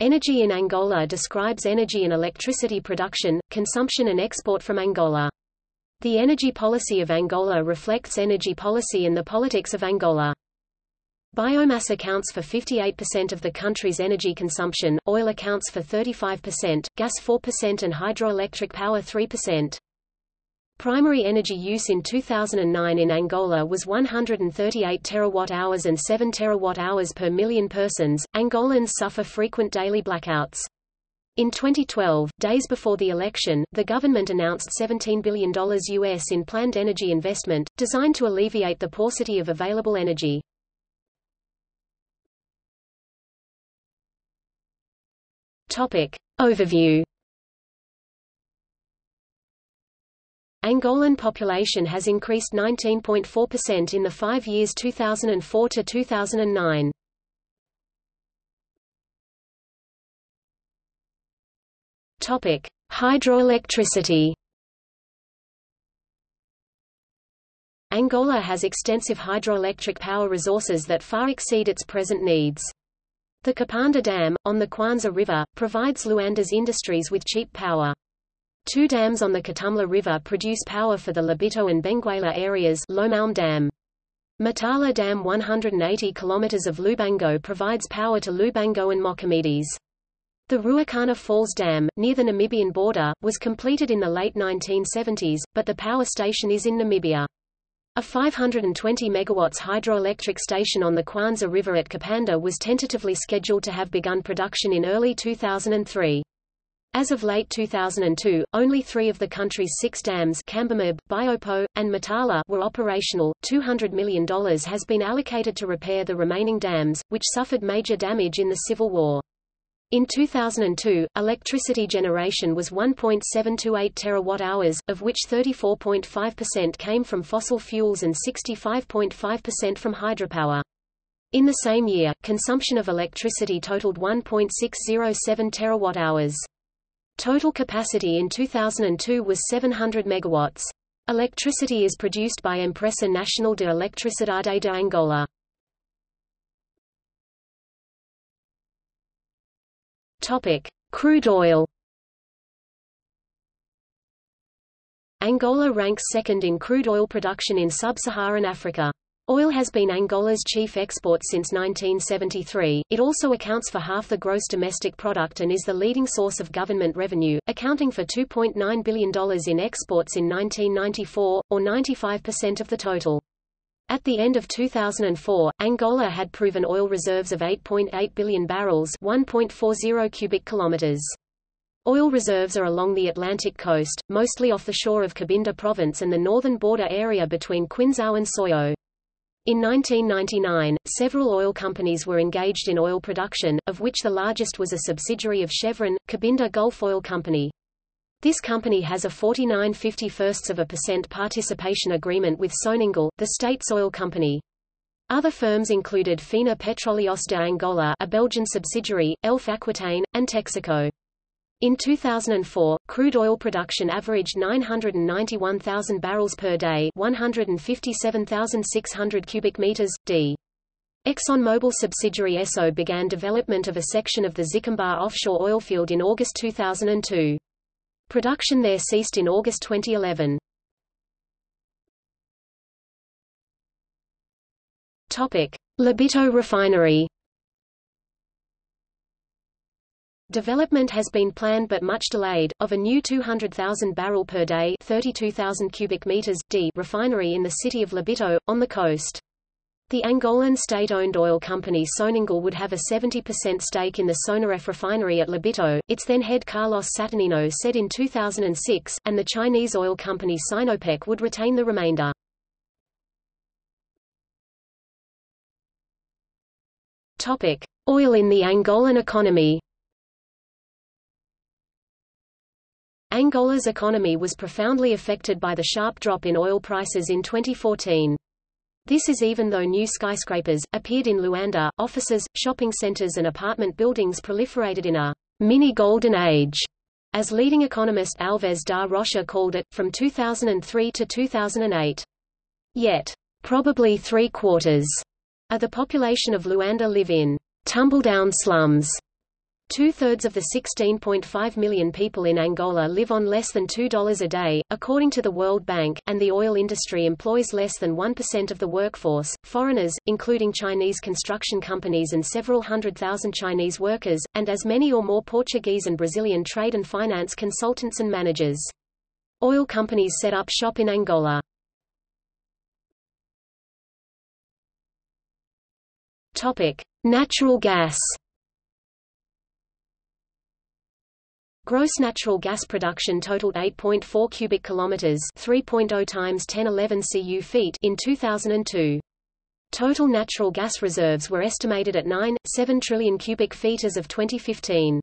Energy in Angola describes energy and electricity production, consumption and export from Angola. The energy policy of Angola reflects energy policy and the politics of Angola. Biomass accounts for 58% of the country's energy consumption, oil accounts for 35%, gas 4% and hydroelectric power 3%. Primary energy use in 2009 in Angola was 138 terawatt-hours and 7 terawatt-hours per million persons. Angolans suffer frequent daily blackouts. In 2012, days before the election, the government announced $17 billion US in planned energy investment, designed to alleviate the paucity of available energy. Topic. Overview Angolan population has increased 19.4% in the five years 2004 to 2009. Topic: Hydroelectricity. Angola has extensive hydroelectric power resources that far exceed its present needs. The Kapanda Dam, on the Kwanza River, provides Luanda's industries with cheap power. Two dams on the Catumbela River produce power for the Lobito and Benguela areas Lomaum Dam. Matala Dam 180 km of Lubango provides power to Lubango and Mochamedes. The Ruacana Falls Dam, near the Namibian border, was completed in the late 1970s, but the power station is in Namibia. A 520 MW hydroelectric station on the Kwanza River at Kapanda was tentatively scheduled to have begun production in early 2003. As of late 2002, only three of the country's six dams Cambambe, Biopio, and Matala were operational. $200 million has been allocated to repair the remaining dams, which suffered major damage in the Civil War. In 2002, electricity generation was 1.728 terawatt-hours, of which 34.5% came from fossil fuels and 65.5% from hydropower. In the same year, consumption of electricity totaled 1.607 terawatt-hours. Total capacity in 2002 was 700 megawatts. Electricity is produced by Empresa Nacional de Electricidade de Angola. Topic: Crude oil. Angola ranks second in crude oil production in sub-Saharan Africa. Oil has been Angola's chief export since 1973. It also accounts for half the gross domestic product and is the leading source of government revenue, accounting for $2.9 billion in exports in 1994, or 95% of the total. At the end of 2004, Angola had proven oil reserves of 8.8 billion barrels 1.40 cubic kilometers. Oil reserves are along the Atlantic coast, mostly off the shore of Cabinda province and the northern border area between Quinzau and Soyo. In 1999, several oil companies were engaged in oil production, of which the largest was a subsidiary of Chevron, Cabinda Gulf Oil Company. This company has a 49 51 of a percent participation agreement with Sonangol, the state's oil company. Other firms included Fina Petróleos de Angola a Belgian subsidiary, Elf Aquitaine, and Texaco. In 2004, crude oil production averaged 991,000 barrels per day 157,600 cubic meters, d. ExxonMobil subsidiary Esso began development of a section of the Xikomba offshore oil field in August 2002. Production there ceased in August 2011. Topic: Refinery. Development has been planned but much delayed, of a new 200,000 barrel per day 32,000 cubic meters d refinery in the city of Lobito, on the coast. The Angolan state-owned oil company Sonangol would have a 70% stake in the Sonaref refinery at Lobito, its then head Carlos Saturnino said in 2006, and the Chinese oil company Sinopec would retain the remainder. Topic: Oil in the Angolan economy. Angola's economy was profoundly affected by the sharp drop in oil prices in 2014. This is even though new skyscrapers, appeared in Luanda, offices, shopping centers and apartment buildings proliferated in a mini-golden age, as leading economist Alves da Rocha called it, from 2003 to 2008. Yet, probably three-quarters of the population of Luanda live in tumbledown slums. Two-thirds of the 16.5 million people in Angola live on less than $2 a day, according to the World Bank, and the oil industry employs less than 1% of the workforce. Foreigners, including Chinese construction companies and several hundred thousand Chinese workers, and as many or more Portuguese and Brazilian trade and finance consultants and managers. Oil companies set up shop in Angola. Topic: Natural gas. Gross natural gas production totaled 8.4 cubic kilometers, 3.0 times 1011 cu feet in 2002. Total natural gas reserves were estimated at 9.7 trillion cubic feet as of 2015.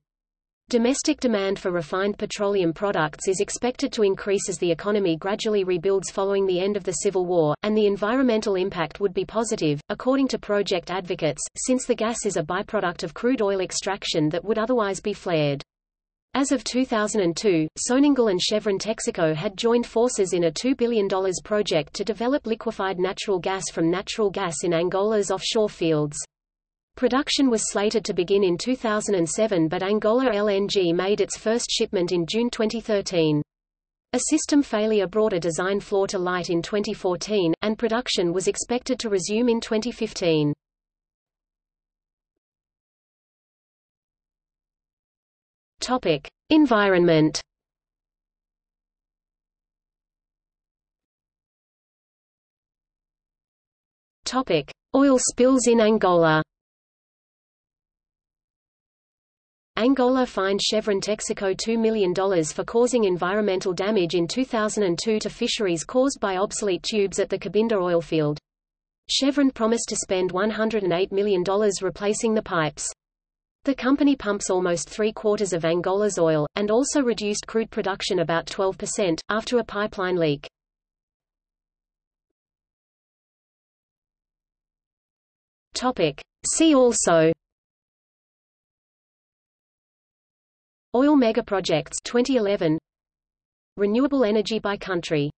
Domestic demand for refined petroleum products is expected to increase as the economy gradually rebuilds following the end of the Civil War, and the environmental impact would be positive, according to project advocates, since the gas is a byproduct of crude oil extraction that would otherwise be flared. As of 2002, Sonangol and Chevron Texaco had joined forces in a $2 billion project to develop liquefied natural gas from natural gas in Angola's offshore fields. Production was slated to begin in 2007 but Angola LNG made its first shipment in June 2013. A system failure brought a design flaw to light in 2014, and production was expected to resume in 2015. Topic: Environment. Topic: Oil spills in Angola. Angola fined Chevron Texaco $2 million for causing environmental damage in 2002 to fisheries caused by obsolete tubes at the Cabinda oil field. Chevron promised to spend $108 million replacing the pipes. The company pumps almost three-quarters of Angola's oil, and also reduced crude production about 12%, after a pipeline leak. Topic. See also Oil megaprojects 2011 Renewable energy by country